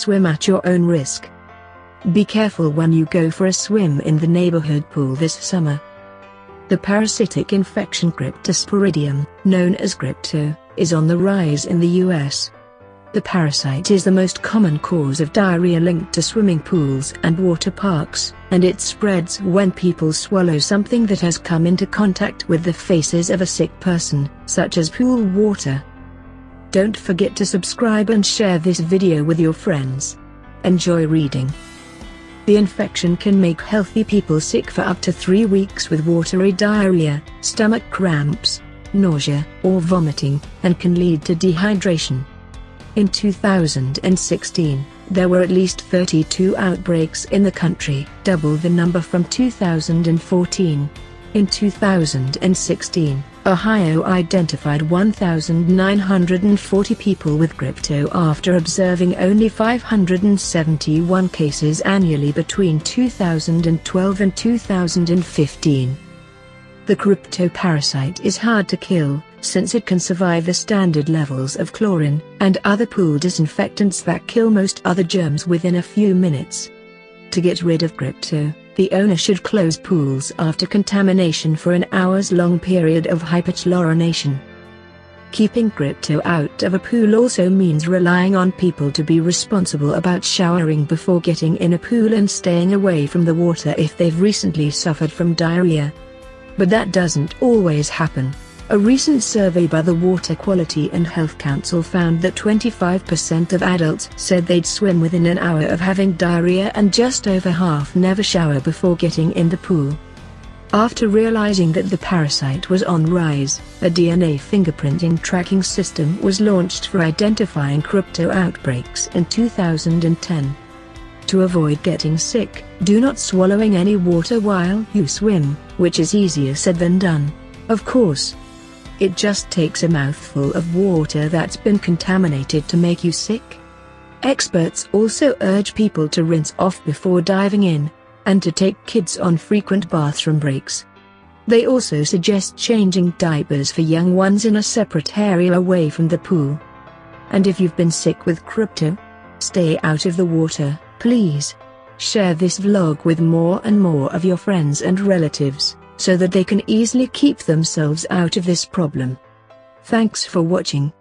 swim at your own risk. Be careful when you go for a swim in the neighborhood pool this summer. The parasitic infection Cryptosporidium, known as Crypto, is on the rise in the US. The parasite is the most common cause of diarrhea linked to swimming pools and water parks, and it spreads when people swallow something that has come into contact with the feces of a sick person, such as pool water. Don't forget to subscribe and share this video with your friends. Enjoy reading. The infection can make healthy people sick for up to three weeks with watery diarrhea, stomach cramps, nausea, or vomiting, and can lead to dehydration. In 2016, there were at least 32 outbreaks in the country, double the number from 2014. In 2016, Ohio identified 1,940 people with crypto after observing only 571 cases annually between 2012 and 2015. The crypto parasite is hard to kill, since it can survive the standard levels of chlorine and other pool disinfectants that kill most other germs within a few minutes. To get rid of crypto, the owner should close pools after contamination for an hours-long period of hyperchlorination. Keeping crypto out of a pool also means relying on people to be responsible about showering before getting in a pool and staying away from the water if they've recently suffered from diarrhea. But that doesn't always happen. A recent survey by the Water Quality and Health Council found that 25% of adults said they'd swim within an hour of having diarrhea and just over half never shower before getting in the pool. After realizing that the parasite was on rise, a DNA fingerprinting tracking system was launched for identifying crypto outbreaks in 2010. To avoid getting sick, do not swallowing any water while you swim, which is easier said than done. Of course, it just takes a mouthful of water that's been contaminated to make you sick. Experts also urge people to rinse off before diving in, and to take kids on frequent bathroom breaks. They also suggest changing diapers for young ones in a separate area away from the pool. And if you've been sick with crypto, stay out of the water, please. Share this vlog with more and more of your friends and relatives so that they can easily keep themselves out of this problem. Thanks for watching.